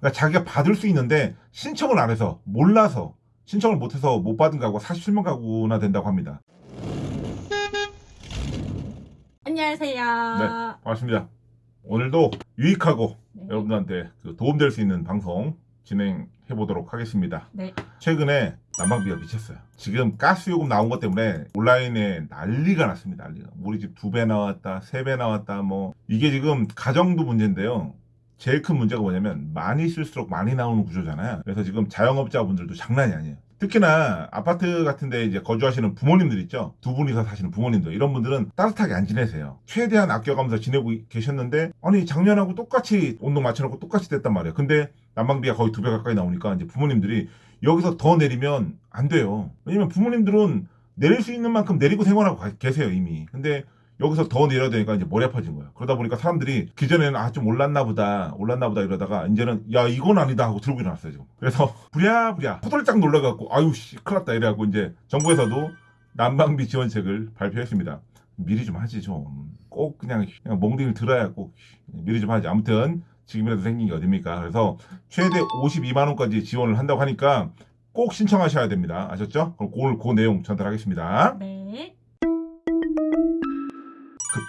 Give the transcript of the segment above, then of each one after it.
그러니까 자기가 받을 수 있는데 신청을 안 해서 몰라서 신청을 못해서 못 받은 가구가 47만 가구나 된다고 합니다. 안녕하세요. 네, 반갑습니다. 오늘도 유익하고 네. 여러분들한테 그 도움될 수 있는 방송 진행해 보도록 하겠습니다. 네. 최근에 난방비가 미쳤어요. 지금 가스 요금 나온 것 때문에 온라인에 난리가 났습니다. 난리가. 우리 집 두 배 나왔다, 세 배 나왔다, 뭐 이게 지금 가정도 문제인데요. 제일 큰 문제가 뭐냐면 많이 쓸수록 많이 나오는 구조잖아요. 그래서 지금 자영업자분들도 장난이 아니에요. 특히나 아파트 같은데 이제 거주하시는 부모님들 있죠. 두 분이서 사시는 부모님들 이런 분들은 따뜻하게 안 지내세요. 최대한 아껴가면서 지내고 계셨는데 아니 작년하고 똑같이 온도 맞춰놓고 똑같이 됐단 말이에요. 근데 난방비가 거의 두 배 가까이 나오니까 이제 부모님들이 여기서 더 내리면 안 돼요. 왜냐면 부모님들은 내릴 수 있는 만큼 내리고 생활하고 가- 계세요 이미. 근데 여기서 더 내려야 되니까 이제 머리 아파진 거예요. 그러다 보니까 사람들이 기존에는 아 좀 올랐나 보다, 올랐나 보다 이러다가 이제는 야 이건 아니다 하고 들고 일어났어요 지금. 그래서 부랴부랴 호들짝 놀라갖고 아유 씨 큰일 났다 이래갖고 이제 정부에서도 난방비 지원책을 발표했습니다. 미리 좀 하지 좀. 꼭 그냥 그냥 멍둥이를 들어야 꼭 미리 좀 하지. 아무튼 지금이라도 생긴 게 어딥니까? 그래서 최대 52만 원까지 지원을 한다고 하니까 꼭 신청하셔야 됩니다. 아셨죠? 그럼 오늘 그 내용 전달하겠습니다. 네.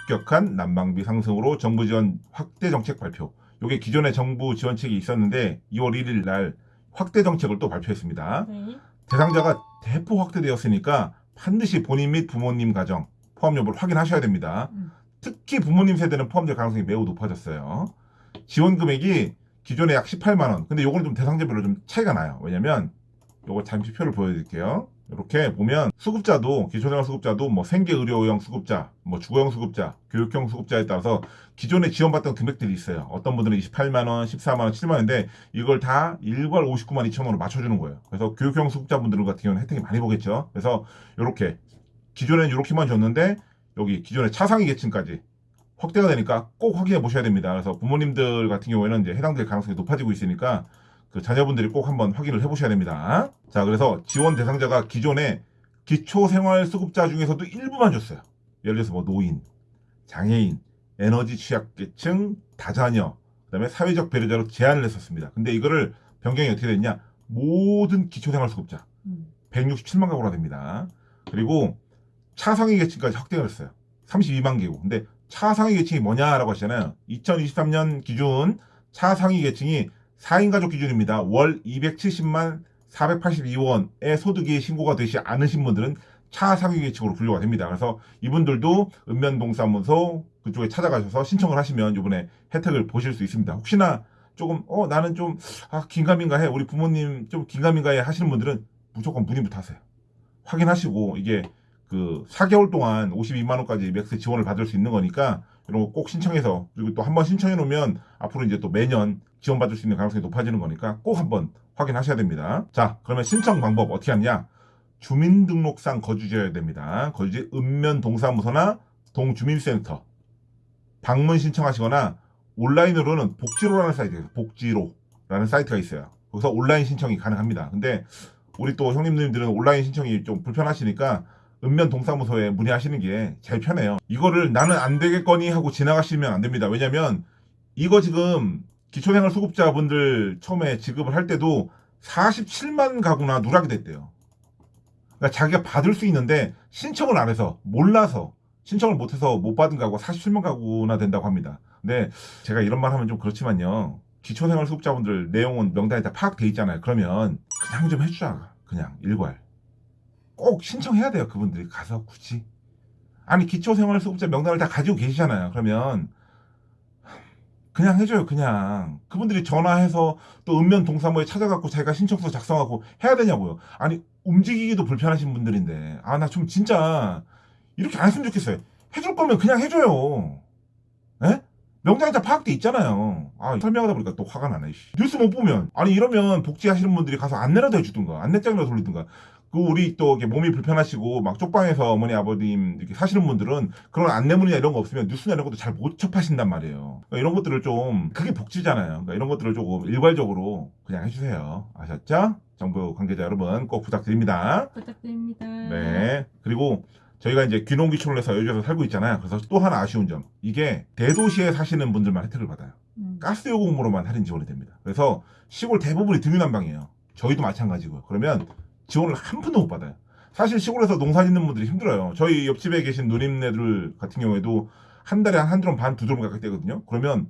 급격한 난방비 상승으로 정부 지원 확대 정책 발표. 이게 기존에 정부 지원책이 있었는데 2월 1일 날 확대 정책을 또 발표했습니다. 네. 대상자가 대폭 확대되었으니까 반드시 본인 및 부모님 가정 포함 여부를 확인하셔야 됩니다. 음. 특히 부모님 세대는 포함될 가능성이 매우 높아졌어요. 지원 금액이 기존에 약 18만 원. 근데 요거는 좀 대상자별로 좀 차이가 나요. 왜냐면 요거 잠시 표를 보여드릴게요. 이렇게 보면 수급자도 기초생활 수급자도 뭐 생계 의료형 수급자, 뭐 주거형 수급자, 교육형 수급자에 따라서 기존에 지원받던 금액들이 있어요. 어떤 분들은 28만 원, 14만 원, 7만 원인데 이걸 다 일괄 59만 2천 원으로 맞춰주는 거예요. 그래서 교육형 수급자분들 같은 경우는 혜택이 많이 보겠죠. 그래서 이렇게 기존에는 이렇게만 줬는데 여기 기존의 차상위 계층까지 확대가 되니까 꼭 확인해 보셔야 됩니다. 그래서 부모님들 같은 경우에는 이제 해당될 가능성이 높아지고 있으니까 그 자녀분들이 꼭 한번 확인을 해 보셔야 됩니다. 자, 그래서 지원 대상자가 기존에 기초생활수급자 중에서도 일부만 줬어요. 예를 들어서 뭐 노인, 장애인, 에너지 취약계층, 다자녀, 그 다음에 사회적 배려자로 제한을 했었습니다. 근데 이거를 변경이 어떻게 됐냐? 모든 기초생활수급자 음. 167만 가구나 됩니다. 그리고 차상위 계층까지 확대가 됐어요. 32만 개구. 근데 차상위 계층이 뭐냐라고 하시잖아요. 2023년 기준 차상위 계층이 4인 가족 기준입니다. 월 270만 482원의 소득이 신고가 되지 않으신 분들은 차상위 계층으로 분류가 됩니다. 그래서 이분들도 읍면동사무소 그쪽에 찾아가셔서 신청을 하시면 이번에 혜택을 보실 수 있습니다. 혹시나 조금 어 나는 좀 아, 긴가민가해 우리 부모님 좀 긴가민가해 하시는 분들은 무조건 문의부터 하세요. 확인하시고 이게 그 4개월 동안 52만 원까지 max 지원을 받을 수 있는 거니까 이런 거 꼭 신청해서 그리고 또 한번 신청해 놓으면 앞으로 이제 또 매년 지원받을 수 있는 가능성이 높아지는 거니까 꼭 한번 확인하셔야 됩니다. 자, 그러면 신청 방법 어떻게 하냐? 주민등록상 거주지여야 됩니다. 거주지 읍면 동사무소나 동주민센터 방문 신청하시거나 온라인으로는 복지로라는 사이트에서 복지로라는 사이트가 있어요. 거기서 온라인 신청이 가능합니다. 근데 우리 또 형님들은 온라인 신청이 좀 불편하시니까 읍면 동사무소에 문의하시는 게 제일 편해요. 이거를 나는 안 되겠거니 하고 지나가시면 안 됩니다. 왜냐면 이거 지금 기초생활 수급자분들 처음에 지급을 할 때도 47만 가구나 누락이 됐대요. 그러니까 자기가 받을 수 있는데 신청을 안 해서 몰라서 신청을 못해서 못 받은 가구가 47만 가구나 된다고 합니다. 근데 제가 이런 말 하면 좀 그렇지만요. 기초생활 수급자분들 내용은 명단에 다 파악돼 있잖아요. 그러면 그냥 좀 해주자. 그냥 일괄. 꼭 신청해야 돼요. 그분들이 가서 굳이. 아니 기초생활 수급자 명단을 다 가지고 계시잖아요. 그러면 그냥 해줘요. 그냥 그분들이 전화해서 또 읍면 동사무에 찾아갖고 자기가 신청서 작성하고 해야 되냐고요. 아니 움직이기도 불편하신 분들인데 아 나 좀 진짜 이렇게 안 했으면 좋겠어요. 해줄 거면 그냥 해줘요. 에? 명단에 다 파악돼 있잖아요. 아, 설명하다 보니까 또 화가 나네. 씨. 뉴스 못 보면. 아니, 이러면 복지하시는 분들이 가서 안내라도 해주든가, 안내장이라도 돌리든가. 그, 우리 또 이렇게 몸이 불편하시고, 막 쪽방에서 어머니, 아버님 이렇게 사시는 분들은 그런 안내문이나 이런 거 없으면 뉴스나 이런 것도 잘 못 접하신단 말이에요. 그러니까 이런 것들을 좀, 그게 복지잖아요. 그러니까 이런 것들을 조금 일괄적으로 그냥 해주세요. 아셨죠? 정부 관계자 여러분 꼭 부탁드립니다. 부탁드립니다. 네. 그리고 저희가 이제 귀농귀촌을 해서 여주에서 살고 있잖아요. 그래서 또 하나 아쉬운 점. 이게 대도시에 사시는 분들만 혜택을 받아요. 음. 가스 요금으로만 할인 지원이 됩니다. 그래서 시골 대부분이 등유난방이에요. 저희도 마찬가지고요. 그러면 지원을 한 푼도 못 받아요. 사실 시골에서 농사 짓는 분들이 힘들어요. 저희 옆집에 계신 누님네들 같은 경우에도 한 달에 한한 드럼 반, 두 드럼 가까이 떼거든요. 그러면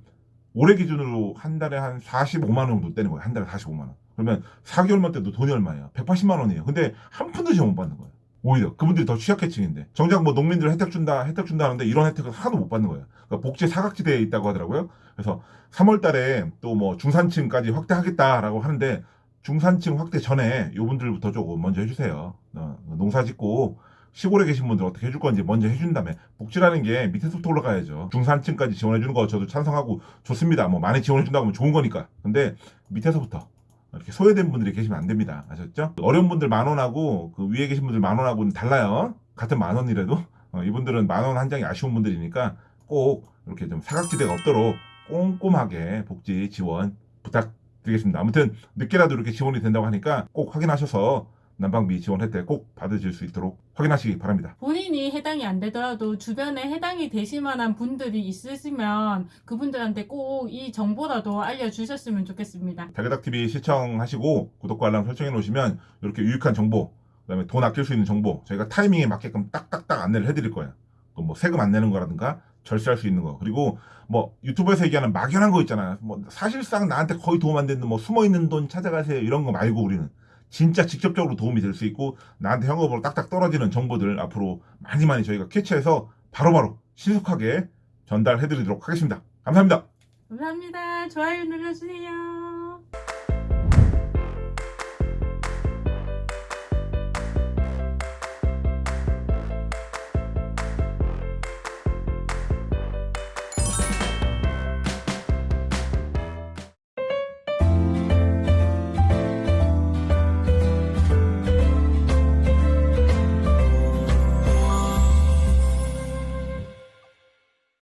올해 기준으로 한 달에 한 45만 원 정도 떼는 거예요. 한 달에 45만 원. 그러면 4개월만 떼도 돈이 얼마예요? 180만 원이에요. 근데 한 푼도 지원 못 받는 거예요. 오히려 그분들이 더 취약계층인데 정작 뭐 농민들 혜택 준다 혜택 준다 하는데 이런 혜택을 하나도 못 받는 거예요. 그러니까 복지 사각지대에 있다고 하더라고요. 그래서 3월 달에 또 뭐 중산층까지 확대하겠다라고 하는데 중산층 확대 전에 요분들부터 조금 먼저 해주세요. 어, 농사 짓고 시골에 계신 분들 어떻게 해줄 건지 먼저 해준 다음에 복지라는 게 밑에서부터 올라가야죠. 중산층까지 지원해주는 거 저도 찬성하고 좋습니다. 뭐 많이 지원해준다고 하면 좋은 거니까. 근데 밑에서부터 이렇게 소외된 분들이 계시면 안 됩니다. 아셨죠? 어려운 분들 만 원하고 그 위에 계신 분들 만 원하고는 달라요. 같은 만 원이라도 어, 이분들은 만 원 한 장이 아쉬운 분들이니까 꼭 이렇게 좀 사각지대가 없도록 꼼꼼하게 복지 지원 부탁 드리겠습니다. 아무튼 늦게라도 이렇게 지원이 된다고 하니까 꼭 확인하셔서 난방비 지원 혜택 꼭 받으실 수 있도록 확인하시기 바랍니다. 본인이 해당이 안 되더라도 주변에 해당이 되실 만한 분들이 있으시면 그분들한테 꼭 이 정보라도 알려주셨으면 좋겠습니다. 다게닥TV 시청하시고 구독과 알람 설정해 놓으시면 이렇게 유익한 정보 그 다음에 돈 아낄 수 있는 정보 저희가 타이밍에 맞게끔 딱딱딱 안내를 해드릴 거예요. 또 뭐 세금 안 내는 거라든가 절세할 수 있는 거 그리고 뭐 유튜브에서 얘기하는 막연한 거 있잖아요. 뭐 사실상 나한테 거의 도움 안 되는 뭐 숨어 있는 돈 찾아가세요 이런 거 말고 우리는 진짜 직접적으로 도움이 될 수 있고 나한테 현금으로 딱딱 떨어지는 정보들 앞으로 많이 많이 저희가 캐치해서 바로바로 신속하게 전달해 드리도록 하겠습니다. 감사합니다. 감사합니다. 좋아요 눌러주세요.